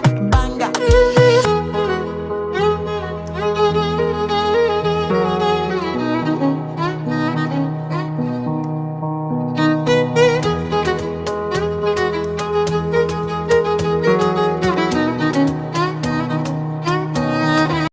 banga.